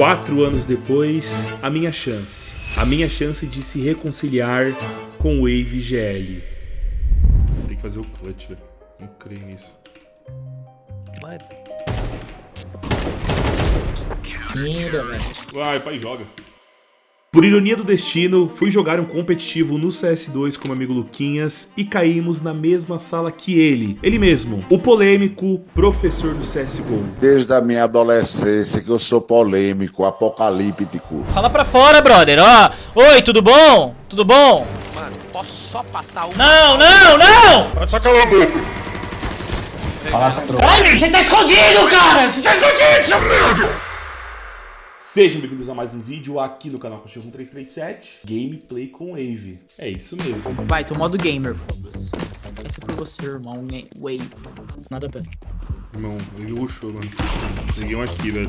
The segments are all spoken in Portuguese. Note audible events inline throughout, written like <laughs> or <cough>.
Quatro anos depois, a minha chance. A minha chance de se reconciliar com o Wave GL. Tem que fazer o clutch, velho. Não creio nisso. Linda, velho. Vai, pai, joga. Por ironia do destino, fui jogar um competitivo no CS2 com meu amigo Luquinhas e caímos na mesma sala que ele. Ele mesmo, o polêmico professor do CSGO. Desde a minha adolescência que eu sou polêmico, apocalíptico. Fala pra fora, brother. Ó. Oi, tudo bom? Tudo bom? Mano, posso só passar um. Não, não, não! Fala essa troca. Ai, você tá escondido, cara! Você tá escondido, seu merda! Sejam bem-vindos a mais um vídeo aqui no canal Cachorro 1337, Gameplay com Wave. É isso mesmo. Vai, tô modo gamer, foda-se. Essa é por você, irmão. né? Wave. Nada bem. Irmão, ele rushou, mano. Peguei um aqui, velho.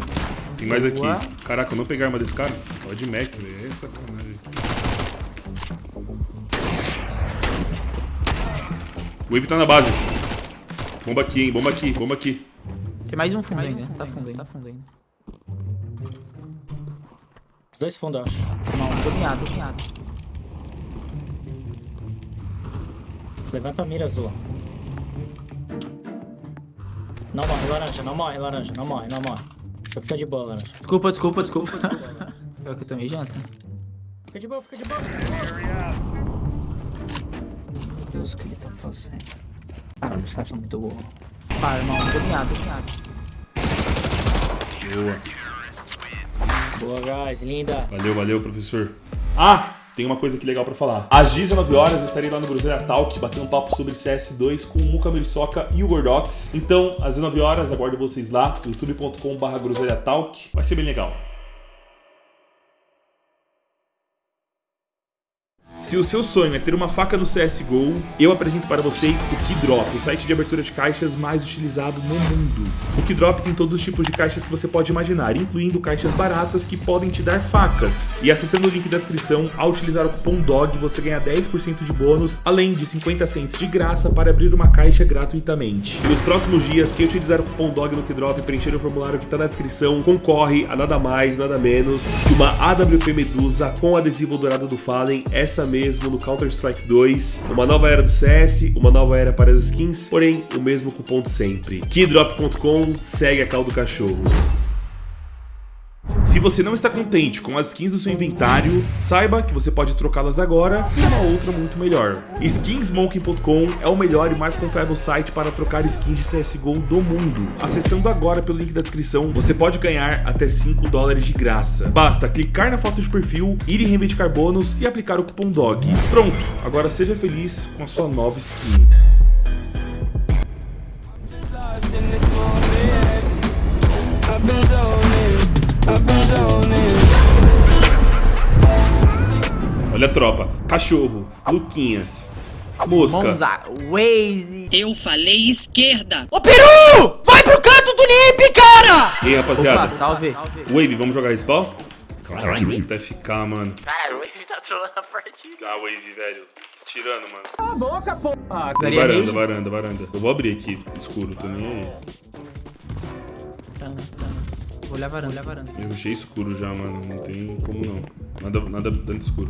Tem mais aqui. Caraca, eu não pegar arma desse cara? Tava de Mac, velho. É sacanagem. O Wave tá na base. Bomba aqui, hein? Bomba aqui, bomba aqui. Tem mais um fundo ainda. Tá fundo ainda. Tá fundo ainda. Dois fundos, eu acho. Não, tô miado, tô miado. Levanta a mira azul. Não morre, laranja, não morre, laranja, não morre, não morre. Fica de boa, laranja. Desculpa, desculpa, desculpa. <laughs> Pior que eu tomei janta. Fica de boa, fica de boa. Meu Deus, o que ele tá fazendo? Caralho, os caras são muito burros. Para, irmão, tô miado, tô miado. Boa. Boa, guys, linda. Valeu, valeu, professor. Ah, tem uma coisa aqui legal pra falar. Às 19 horas eu estarei lá no Groselha Talk, batendo um papo sobre CS2 com o Muka Muriçoca e o Gordox. Então, às 19 horas, aguardo vocês lá, youtube.com.br Talk. Vai ser bem legal. Se o seu sonho é ter uma faca no CSGO, eu apresento para vocês o Keydrop, o site de abertura de caixas mais utilizado no mundo. O Keydrop tem todos os tipos de caixas que você pode imaginar, incluindo caixas baratas que podem te dar facas. E acessando o link da descrição, ao utilizar o cupom DOG, você ganha 10% de bônus, além de 50 cents de graça para abrir uma caixa gratuitamente. Nos próximos dias, quem utilizar o cupom DOG no Keydrop e preencher o formulário que está na descrição, concorre a nada mais, nada menos que uma AWP Medusa com adesivo dourado do Fallen, essa mesmo no Counter-Strike 2, uma nova era do CS, uma nova era para as skins, porém o mesmo cupom de sempre. Keydrop.com, segue a cal do cachorro. Se você não está contente com as skins do seu inventário, saiba que você pode trocá-las agora por uma outra muito melhor. Skinsmonkey.com é o melhor e mais confiável site para trocar skins de CSGO do mundo. Acessando agora pelo link da descrição, você pode ganhar até 5 dólares de graça. Basta clicar na foto de perfil, ir em reivindicar bônus e aplicar o cupom DOG. Pronto, agora seja feliz com a sua nova skin. Olha a tropa, cachorro, Luquinhas, mosca. Monza, Waze. Eu falei esquerda. Ô, Peru! Vai pro canto do Nip, cara! E aí, rapaziada? Opa, salve. Wave, vamos jogar respawn? Caralho, até ficar, mano. Cara, o Wave tá trolando a partida. Ah, Wave, velho. Tirando, mano. Cala a boca, porra. Varanda, varanda, varanda. Eu vou abrir aqui, escuro, tô nem aí. Vou olhar a varanda, olhar a varanda. Eu achei escuro já, mano. Não tem como não. Nada, nada tanto escuro.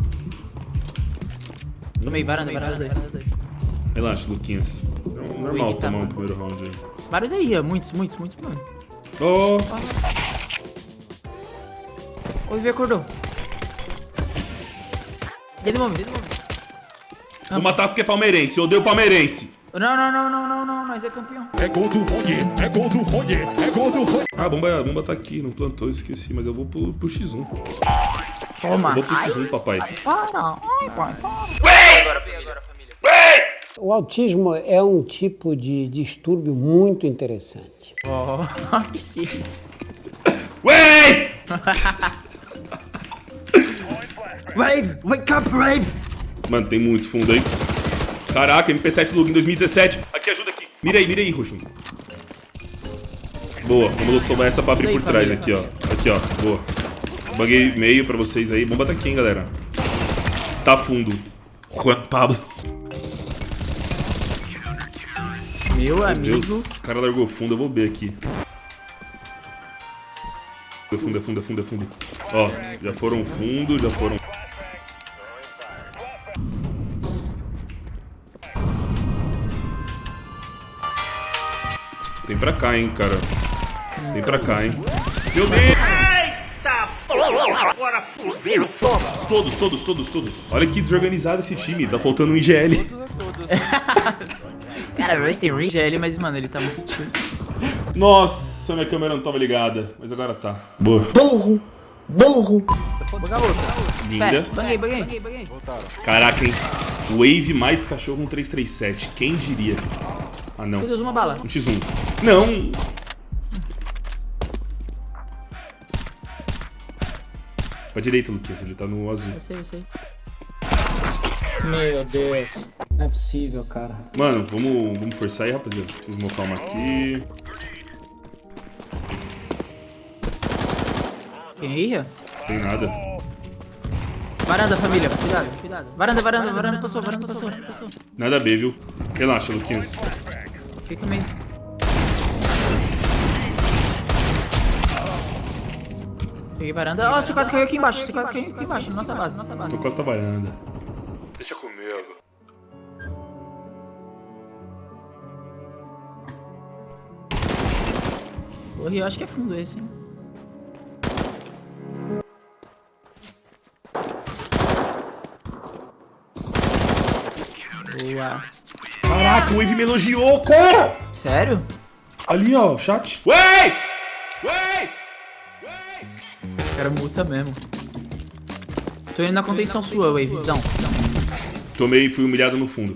Tomei varanda, varanda dois. Relaxa, Luquinhas. É normal tá tomar um primeiro round aí. Vários aí, ó. Muitos, muitos, muitos, mano. Oh, O Wave acordou. Dele momento, dele momento. vou matar porque é palmeirense. Eu odeio palmeirense. Não, não, não, não, não, não. Nós é campeão. Ah, a bomba, a bomba tá aqui. Não plantou, esqueci. Mas eu vou pro, pro X1. Toma. Eu vou pro X1, papai. Para. Ai, pai, para. O autismo é um tipo de distúrbio muito interessante. Oh, <laughs> que isso. Wave! <laughs> Wave, wake up, Wave. Mano, tem muitos fundos aí. Caraca, MP7 Lug em 2017. Aqui, ajuda aqui. Mira aí, mira aí, Rushum. Boa, vamos tomar essa pra abrir por trás aqui, ó. Aqui, ó. Boa. Buguei meio pra vocês aí. Bomba tá aqui, hein, galera. Tá fundo. Juan Pablo. Meu Meu amigo. Deus, o cara largou fundo. Eu vou B aqui. Fundo, fundo, fundo, fundo. Ó, já foram fundo, já foram... Tem pra cá, hein, cara. Tem pra cá, hein. Meu Deus! Todos, todos, todos, todos. Olha que desorganizado esse time. Tá faltando um IGL. <laughs> Cara, o Royce tem um GL, mas, mano, ele tá muito tio. Nossa, minha câmera não tava ligada. Mas agora tá. Boa. Burro! Burro! Buga outra. Linda. Banguei, banguei, banguei. Caraca, hein. Wave mais cachorro 1337. Quem diria? Ah, não. Meu Deus, uma bala. Um x1. Não! Pra direita, Luquinhas. Ele tá no azul. Eu sei, eu sei. Meu Deus. Não é possível, cara. Mano, vamos, vamos forçar aí, rapaziada. Deixa eu smocar uma aqui. Ó? Tem nada. Varanda, família. Cuidado, cuidado. Varanda, varanda, varanda passou, varanda passou. passou. Nada B, viu? Relaxa, Luquinhas. Fica meio. Peguei varanda. Ó, oh, C4 caiu aqui embaixo. C4 caiu aqui embaixo, na nossa base, nossa base. Tô costa varanda. Deixa comigo. Porra, eu acho que é fundo esse, hein? Boa. Caraca, o Wave me elogiou, cara! Sério? Ali, ó, chat. Wave! Cara muta mesmo. Tô indo na contenção sua, Wavezão. Tomei e fui humilhado no fundo.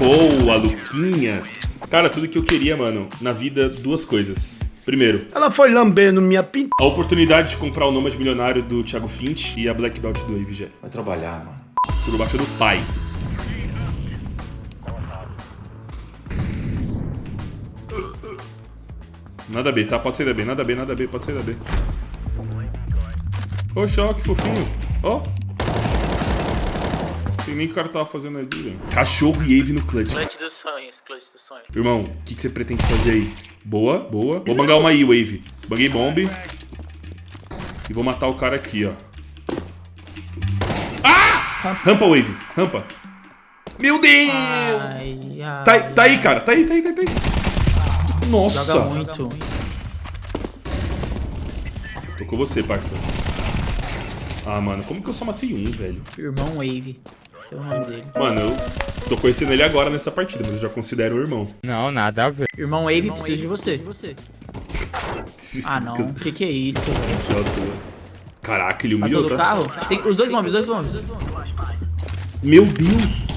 Boa, Luquinhas. Cara, tudo que eu queria, mano, na vida, duas coisas. Primeiro, Ela foi lambendo minha pinta. a oportunidade de comprar o Nômade Milionário do Thiago Fint e a Black Belt do Wave já. Vai trabalhar, mano. Por baixo do pai. Nada B, tá? Pode sair da B, nada B, nada B, pode sair da B. Oxe, ó, que fofinho. Ó. Tem nem o que o cara tava fazendo ali, velho. Cachorro e Ave no clutch. Clutch dos sonhos, clutch dos sonhos. Irmão, o que, que você pretende fazer aí? Boa, boa. Vou bangar uma aí, Wave. Banguei bomb. E vou matar o cara aqui, ó. Ah! Rampa, Wave. Rampa. Meu Deus! Ai, ai. Tá, tá aí, cara. Tá aí, tá aí, tá aí. Nossa. Joga muito. Tô com você, parça. Ah, mano, como que eu só matei um, velho? Irmão Wave. Esse é o nome dele. Mano, eu tô conhecendo ele agora nessa partida, mas eu já considero o irmão. Irmão Wave, preciso de você. Ah, não. O que que é isso, velho? Caraca, ele humilhou, do tá? carro? Tem os dois bombs, os dois bombs. Meu Deus!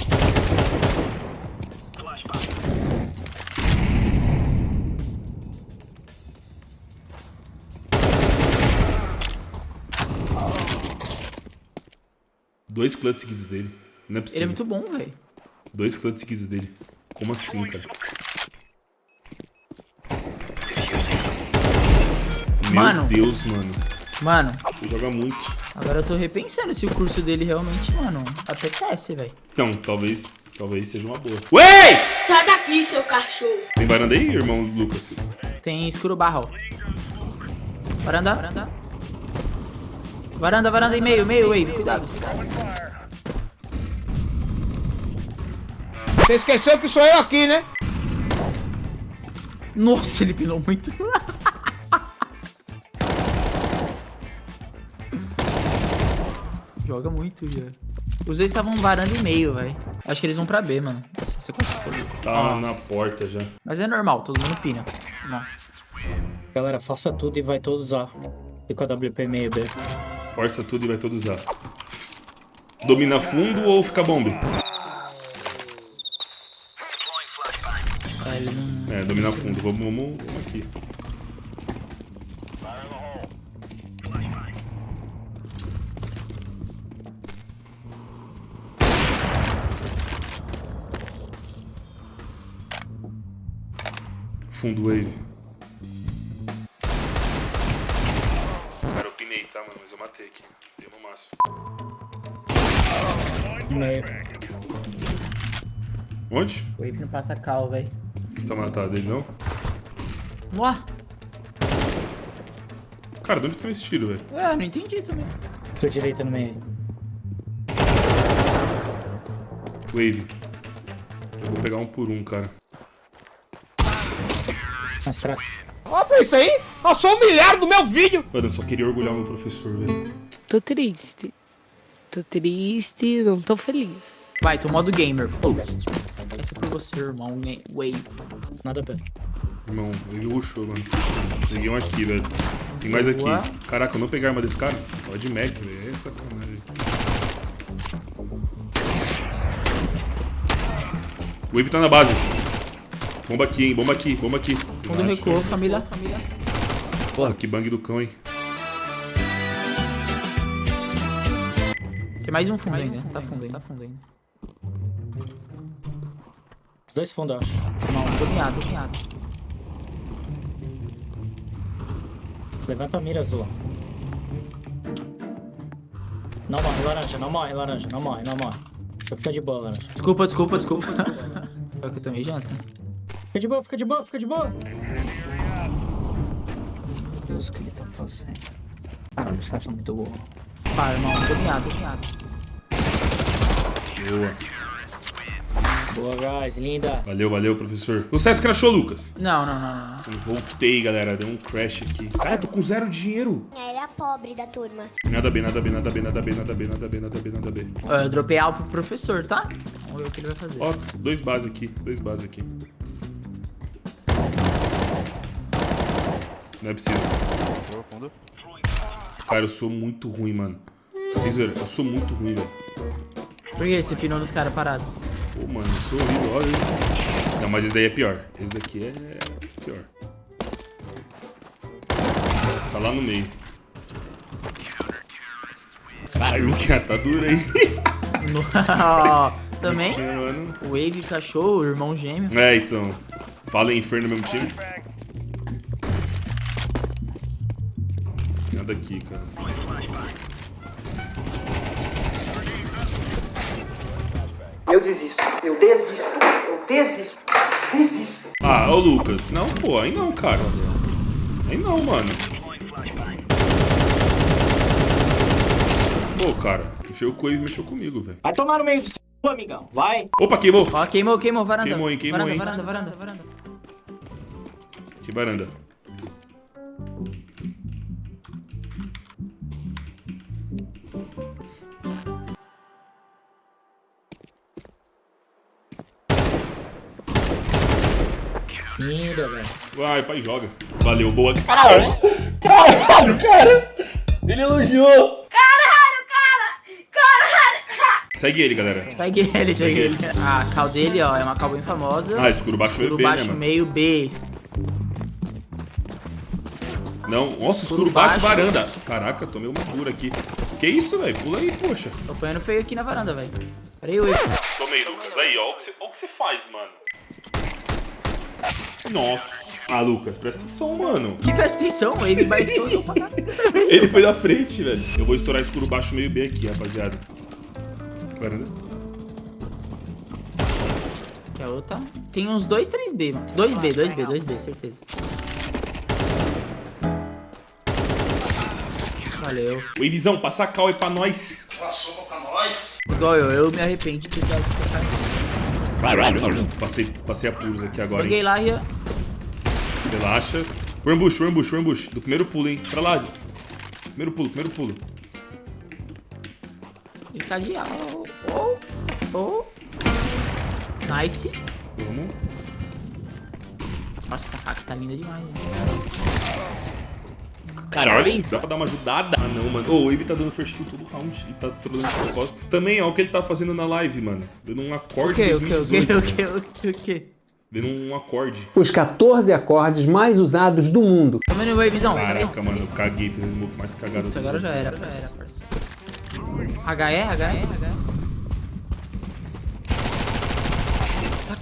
Dois clutches seguidos dele. Não é Ele é possível. muito bom, velho. Dois clutches seguidos dele. Como assim, cara? Meu Mano. Deus, mano. Mano, Você joga muito. agora eu tô repensando se o curso dele realmente, mano, apetece, velho. Não, talvez. Talvez seja uma boa. Ué! Sai daqui, seu cachorro. Tem varanda aí, irmão Lucas? Tem escuro barro. Varanda. Varanda. Varanda, varanda e meio, meio, wave. Cuidado. Você esqueceu que sou eu aqui, né? Nossa, ele pinou muito. Joga muito, já. Os dois estavam varanda e meio, velho. Acho que eles vão pra B, mano. Essa. Tá na porta já. Mas é normal, todo mundo pina. Não. Galera, faça tudo e vai todos usar. Fica a WP meio B. Força tudo e vai todo usar. Domina fundo ou fica bomb? Ele não... É, domina fundo. Vamos, vamos, vamos aqui. Fundo wave. Mas eu matei aqui. Deu no máximo. Meio. Onde? Wave não passa cal, velho. Você tá matado ele, não? Ué, Cara, de onde tem esse tiro, velho? é, não entendi também. Tua direita no meio. Wave. Eu vou pegar um por um, cara. Mais fraco. Ó pra isso aí. Passou humilhado no meu vídeo. Mano, eu só queria orgulhar o meu professor, velho. Tô triste. Tô triste, não tô feliz. Vai, tô modo gamer. Foda-se. Essa é pra você, irmão. Wave. Nada bem. Irmão, ele rushou, mano. Peguei um aqui, velho. Tem mais aqui. Caraca, eu não pegar a arma desse cara? Ó de Mac, velho. É sacanagem. O Wave tá na base. Bomba aqui, hein? Bomba aqui, bomba aqui. Fundo recuou, família. Família. Porra, que bang do cão, hein? Tem mais um fundo ainda. Tá fundo ainda. Tá fundo ainda. Os dois fundos, eu acho. Não, tô miado, tô miado. Levanta a mira azul. Não morre, laranja. Não morre, laranja. Não morre, não morre. Só fica de boa, laranja. Desculpa, desculpa, desculpa. Pior que eu tomei janta. Fica de boa, fica de boa, fica de boa. Meu Deus, o que ele tá fazendo? Caralho, os caras são muito burros. Para, irmão. Tô miado, tô miado. Boa. Boa, guys. Linda. Valeu, valeu, professor. O César crashou, Lucas. Não, não, não, não. Eu voltei, galera. Deu um crash aqui. Cara, tô com zero dinheiro. Ele é a pobre da turma. Nada bem, nada bem, nada bem, nada bem, nada bem, nada bem, nada bem, nada bem. Ó, Eu dropei algo pro professor, tá? Vamos ver o que ele vai fazer. Ó, dois bases aqui, dois bases aqui. Não é possível. Cara, eu sou muito ruim, mano. Vocês viram? Eu sou muito ruim, velho. Por que esse pinou dos caras parado? Pô, mano, eu sou horrível, olha isso. Não, mas esse daí é pior. Esse daqui é pior. Tá lá no meio. Caralho, Luquinha, tá duro, hein? <laughs> Também. Mano. Wave, cachorro, irmão gêmeo. É, então. Fala em inferno no mesmo time. Aqui, cara. Eu desisto. Eu desisto. Eu desisto. Desisto. Ah, ô Lucas. Não, pô, aí não, cara. Aí não, mano. Pô, cara. Mexeu com ele e mexeu comigo, velho. Vai tomar no meio do seu, amigão. Vai. Opa, queimou. Ó, queimou, queimou, varanda. Queimou, hein, queimou, varanda, hein. varanda, varanda, varanda. Que varanda. Linda, velho. Vai, pai, joga. Valeu, boa. Caralho, cara. Ele elogiou. Segue ele, galera. Segue ele, segue ele. A cal dele, ó, é uma cal bem famosa. Ah, escuro baixo meio Escuro B, né, baixo mano? meio B. Não, nossa, escuro Escuro baixo, baixo. varanda. Caraca, tomei uma cura aqui. Que isso, velho? Pula aí, poxa. Tô apanhando feio aqui na varanda, velho. Peraí, Wave. Tomei, Lucas. Aí, ó. Olha o que você, ó o que você faz, mano. Nossa. Ah, Lucas, presta atenção, mano. Que presta atenção, Wave baitou eu pra. Ele foi da frente, velho. Eu vou estourar escuro baixo meio B aqui, rapaziada. Varanda. Que é outra. Tem uns 2, 3B, mano. 2B, 2B, 2B, certeza. Valeu. Wavezão, passa a cal aí pra nós. Igual eu, eu me arrependo de ter dado essa. Passei, passei apuros aqui agora, Joguei hein. lá e... Relaxa. O ambush, o ambush, o ambush. Do primeiro pulo, hein. Pra lá. Primeiro pulo, primeiro pulo. E cadeal. Oh, oh. Nice. Vamos. Nossa, essa hack tá linda demais. né? Caralho, dá pra dar uma ajudada? Ah, não, mano. Ô, o Wave tá dando first kill todo round e tá trolando de propósito. Também, ó, o que ele tá fazendo na live, mano. Dando um O acorde que, o que, o que, 2018, o que, o que, o que? Dando um acorde. Os 14 acordes mais usados do mundo. Tá vendo o Wavezão? Caraca, mano, eu caguei, fiz o move mais cagado Puta, do agora já era, já era, parça. HE, HE, HE.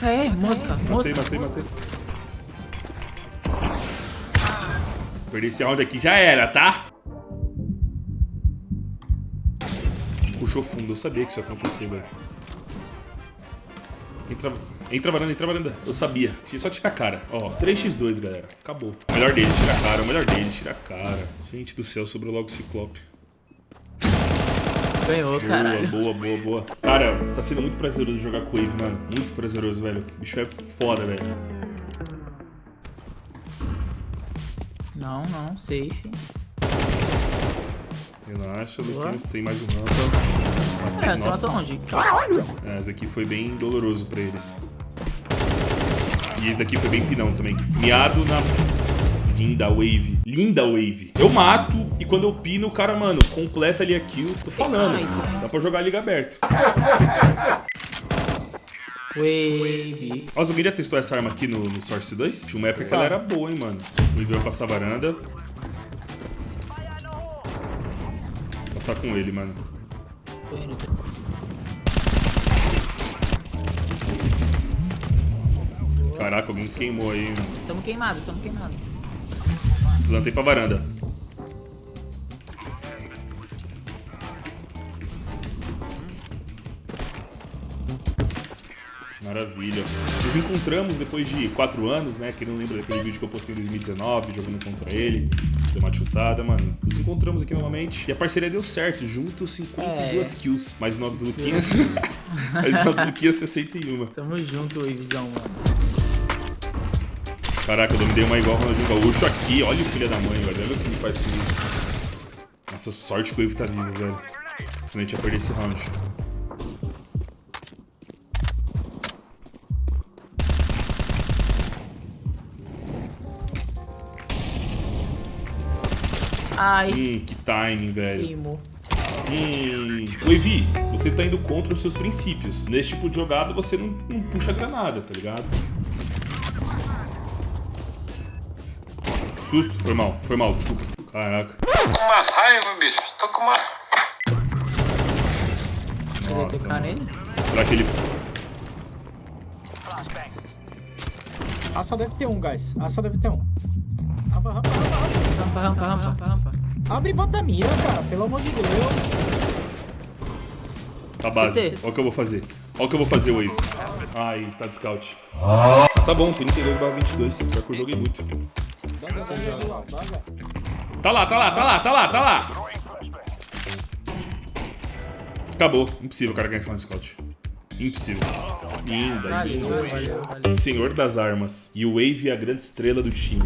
HE, mosca, Matei, mosca. matei, matei. Perder esse round aqui já era, tá? Puxou fundo, eu sabia que isso ia acontecer, velho. Entra, entra varanda, entra varanda. Eu sabia. Tinha só tirar a cara. Ó, 3x2, galera. Acabou. O melhor dele, tira a cara. O melhor dele, tira a cara. Gente do céu, sobrou logo o Ciclope. Ganhou, Boa, caralho. boa, boa, boa. Cara, tá sendo muito prazeroso jogar com o Wave, mano. Muito prazeroso, velho. O bicho é foda, velho. Não, não, safe. Relaxa. Luquinhos. Tem mais um round. É, você matou onde? É, esse aqui foi bem doloroso pra eles. E esse daqui foi bem pinão também. Miado na... Linda wave. Linda wave. Eu mato e quando eu pino, o cara, mano, completa ali a kill. Tô falando. Dá pra jogar a liga aberta. Wave. Ó, eu queria testar essa arma aqui no, no Source 2. Tinha uma época que ela era boa, hein, mano. O Wave vai passar a varanda. Passar com ele, mano. Caraca, alguém queimou aí, mano. Tamo queimado, tamo queimado. Plantei pra varanda. Maravilha. Nos encontramos depois de 4 anos, né? Quem não lembra daquele vídeo que eu postei em 2019, jogando contra ele. Deu uma chutada, mano. Nos encontramos aqui novamente. E a parceria deu certo. Juntos 52 É. kills. Mais 9 do Luquinhas. <laughs> Mais 9 do Luquinhas, 61. Tamo junto, Wavezão, mano. Caraca, eu dominei uma igual Ronaldinho Gaúcho aqui. Olha o filho da mãe, velho. Olha o que ele faz comigo. Nossa, sorte que o Wave tá vivo, velho. Senão a gente ia perder esse round. Ai, Hum, que timing, velho. queimou. Hum. Wavy, você tá indo contra os seus princípios. Nesse tipo de jogada, você não, não puxa granada, tá ligado? Susto. Foi mal, foi mal, desculpa. Caraca. Tô com uma raiva, bicho. Tô com uma. Nossa? Será que ele... Ah, só deve ter um, guys. Ah, só deve ter um. Rampa, rampa, rampa, rampa. Rampa, rampa, rampa, rampa, rampa. Abre e bota a mira, cara. Pelo amor de Deus. Tá base. Olha o que eu vou fazer. Olha o que eu vou fazer, Wave. Ai, tá de scout. Ah, tá bom, 32 barra 22. Pior que eu joguei muito. Tá lá, tá lá, tá lá, tá lá, tá lá. Acabou. Impossível o cara ganhar esse round de scout. Impossível. Linda. Senhor das armas. E o Wave é a grande estrela do time.